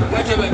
wɔmɛkyia kakyɛ